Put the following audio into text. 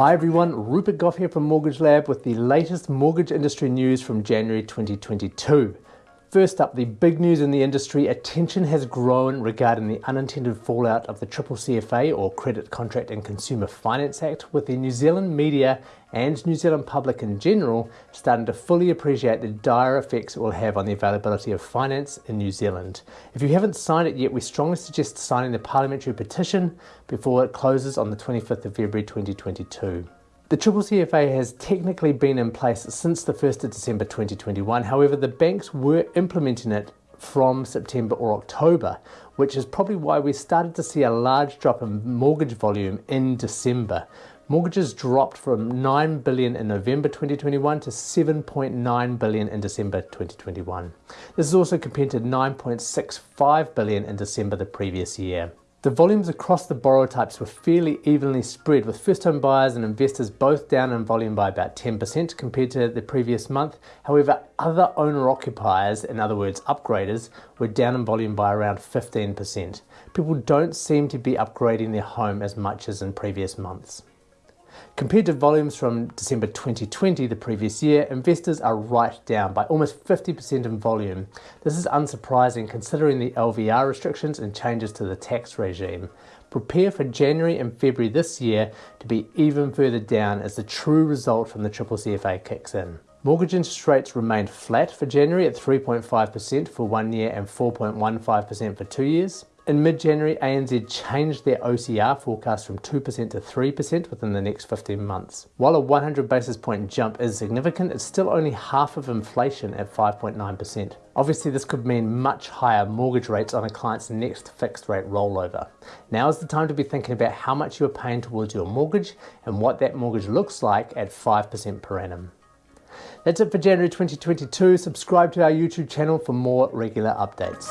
Hi everyone, Rupert Gough here from Mortgage Lab with the latest mortgage industry news from January 2022. First up, the big news in the industry, attention has grown regarding the unintended fallout of the Triple CFA or Credit Contract and Consumer Finance Act with the New Zealand media and New Zealand public in general starting to fully appreciate the dire effects it will have on the availability of finance in New Zealand. If you haven't signed it yet, we strongly suggest signing the parliamentary petition before it closes on the 25th of February 2022. The Triple CFA has technically been in place since the 1st of December 2021, however the banks were implementing it from September or October, which is probably why we started to see a large drop in mortgage volume in December. Mortgages dropped from 9 billion in November 2021 to 7.9 billion in December 2021. This is also compared to 9.65 billion in December the previous year. The volumes across the borrower types were fairly evenly spread with first home buyers and investors both down in volume by about 10% compared to the previous month. However, other owner occupiers, in other words upgraders, were down in volume by around 15%. People don't seem to be upgrading their home as much as in previous months. Compared to volumes from December 2020, the previous year, investors are right down by almost 50% in volume. This is unsurprising considering the LVR restrictions and changes to the tax regime. Prepare for January and February this year to be even further down as the true result from the Triple CFA kicks in. Mortgage interest rates remained flat for January at 3.5% for one year and 4.15% for two years. In mid-January, ANZ changed their OCR forecast from 2% to 3% within the next 15 months. While a 100 basis point jump is significant, it's still only half of inflation at 5.9%. Obviously, this could mean much higher mortgage rates on a client's next fixed rate rollover. Now is the time to be thinking about how much you're paying towards your mortgage and what that mortgage looks like at 5% per annum. That's it for January 2022. Subscribe to our YouTube channel for more regular updates.